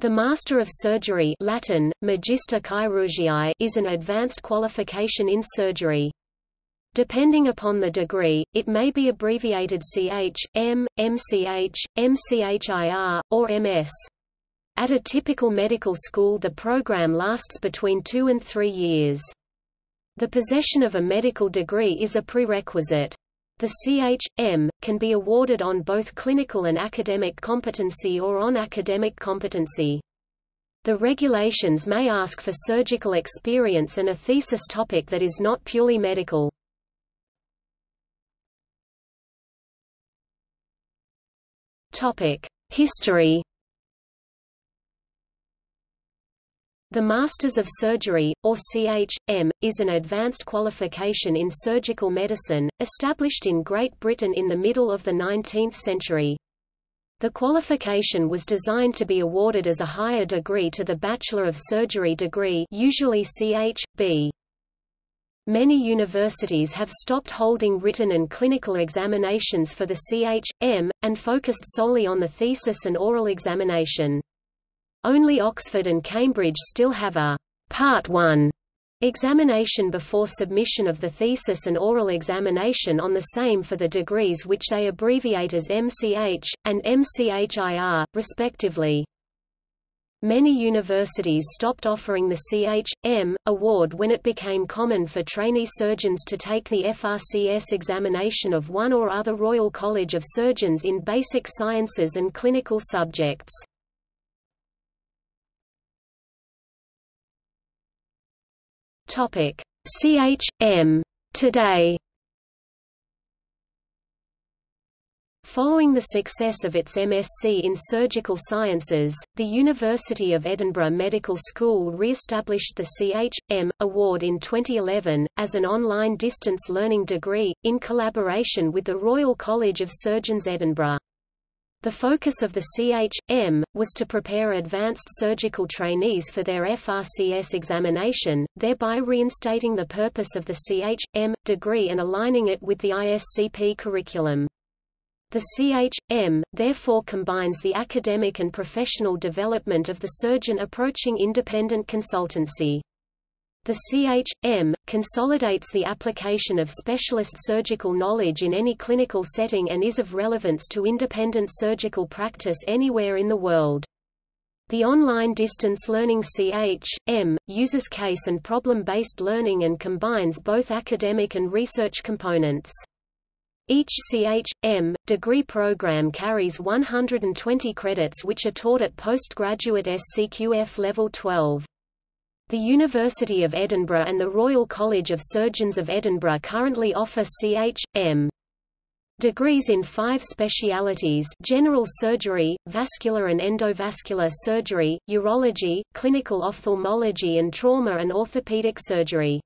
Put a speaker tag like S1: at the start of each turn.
S1: The Master of Surgery Latin, Magister Chirurgiae is an advanced qualification in surgery. Depending upon the degree, it may be abbreviated CH, M, MCH, MCHIR, or MS. At a typical medical school the program lasts between two and three years. The possession of a medical degree is a prerequisite. The CH.M. can be awarded on both clinical and academic competency or on academic competency. The regulations may ask for surgical experience and a thesis topic that is not purely medical. History The Masters of Surgery, or CH.M., is an advanced qualification in surgical medicine, established in Great Britain in the middle of the 19th century. The qualification was designed to be awarded as a higher degree to the Bachelor of Surgery degree usually Ch.B. Many universities have stopped holding written and clinical examinations for the Ch.M., and focused solely on the thesis and oral examination. Only Oxford and Cambridge still have a Part 1 examination before submission of the thesis and oral examination on the same for the degrees which they abbreviate as MCH, and MCHIR, respectively. Many universities stopped offering the Ch.M. award when it became common for trainee surgeons to take the FRCS examination of one or other Royal College of Surgeons in basic sciences and clinical subjects. Topic: CH.M. Today. Following the success of its MSc in Surgical Sciences, the University of Edinburgh Medical School re-established the CH.M. Award in 2011, as an online distance learning degree, in collaboration with the Royal College of Surgeons Edinburgh. The focus of the CH.M. was to prepare advanced surgical trainees for their FRCS examination, thereby reinstating the purpose of the CH.M. degree and aligning it with the ISCP curriculum. The CH.M. therefore combines the academic and professional development of the surgeon approaching independent consultancy. The CH.M. consolidates the application of specialist surgical knowledge in any clinical setting and is of relevance to independent surgical practice anywhere in the world. The online distance learning CH.M. uses case and problem-based learning and combines both academic and research components. Each CH.M. degree program carries 120 credits which are taught at postgraduate SCQF level 12. The University of Edinburgh and the Royal College of Surgeons of Edinburgh currently offer Ch.M. Degrees in five specialities general surgery, vascular and endovascular surgery, urology, clinical ophthalmology and trauma and orthopedic surgery.